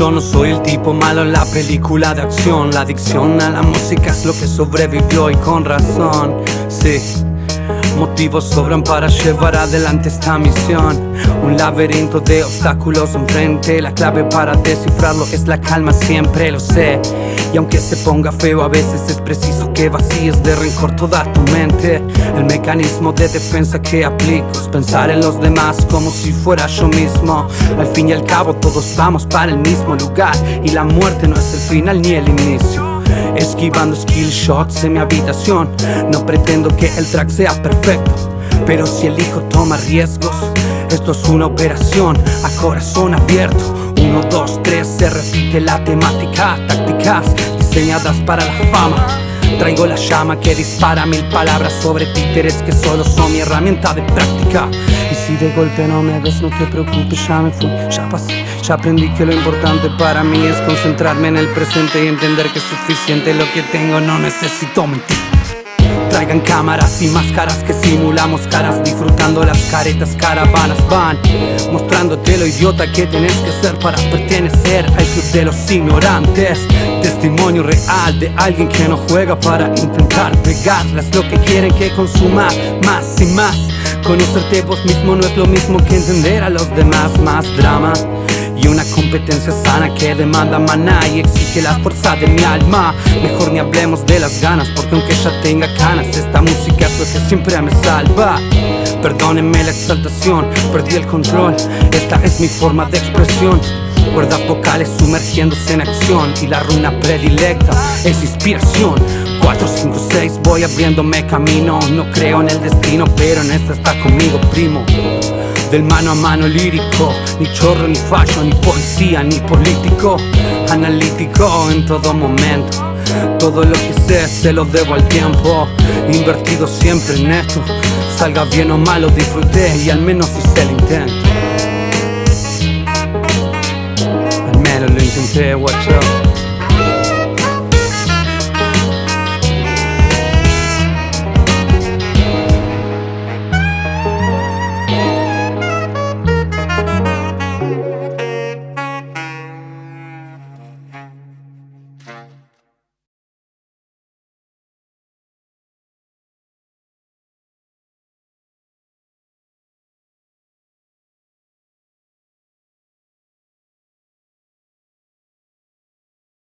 Yo no soy el tipo malo en la película de acción. La adicción a la música es lo que sobrevivió y con razón. Sí Motivos sobran para llevar adelante esta misión. Un laberinto de obstáculos enfrente. La clave para descifrarlo es la calma, siempre lo sé. Y aunque se ponga feo a veces es preciso que vacíes de rencor toda tu mente. El mecanismo de defensa que aplico es pensar en los demás como si fuera yo mismo. Al fin y al cabo todos vamos para el mismo lugar. Y la muerte no es el final ni el inicio Esquivando skill shots en mi habitación. No pretendo que el track sea perfecto Pero si elijo tomar riesgos Esto es una operación a corazón abierto. Uno, dos, tres, se repite la temática Tácticas diseñadas para la fama. Traigo la llama que dispara mil palabras sobre títeres que solo son mi herramienta de práctica si de golpe no me ves, no te preocupes, ya me fui, ya pasé. Ya aprendí que lo importante para mí es concentrarme en el presente y entender que es suficiente. Lo que tengo, no necesito mentir Traigan cámaras y máscaras que simulamos caras Disfrutando las caretas, caravanas van Mostrándote lo idiota que tienes que ser para pertenecer al club de los ignorantes. Testimonio real de alguien que no juega para intentar pegarlas Lo que quieren que consuma más y más. Conocerte vos mismo no es lo mismo que entender a los demás. Más drama y una competencia sana que demanda maná y exige la fuerza de mi alma. Mejor ni hablemos de las ganas porque aunque ya tenga canas Esta música es lo que siempre me salva. Perdónenme la exaltación, perdí el control. Esta es mi forma de expresión. Cuerdas vocales sumergiéndose en acción Y la runa predilecta es inspiración. 4, 5, 6 voy abriéndome camino. No creo en el destino pero en esta está conmigo primo del mano a mano lírico, ni chorro, ni fallo, ni poesía, ni político. Analítico en todo momento. Todo lo que sé se lo debo al tiempo. Invertido siempre en esto. Salga bien o mal lo disfruté y al menos hice el intento. Al menos lo intenté, watch out